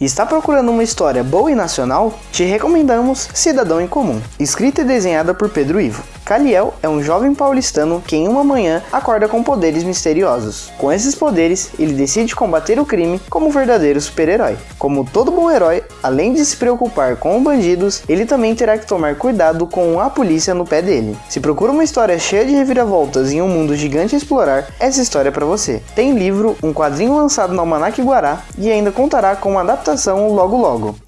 Está procurando uma história boa e nacional? Te recomendamos Cidadão em Comum, escrita e desenhada por Pedro Ivo. Caliel é um jovem paulistano que em uma manhã acorda com poderes misteriosos. Com esses poderes, ele decide combater o crime como um verdadeiro super-herói. Como todo bom herói, além de se preocupar com bandidos, ele também terá que tomar cuidado com a polícia no pé dele. Se procura uma história cheia de reviravoltas em um mundo gigante a explorar, essa história é para você. Tem livro, um quadrinho lançado no Almanac Guará e ainda contará com uma adaptação logo logo.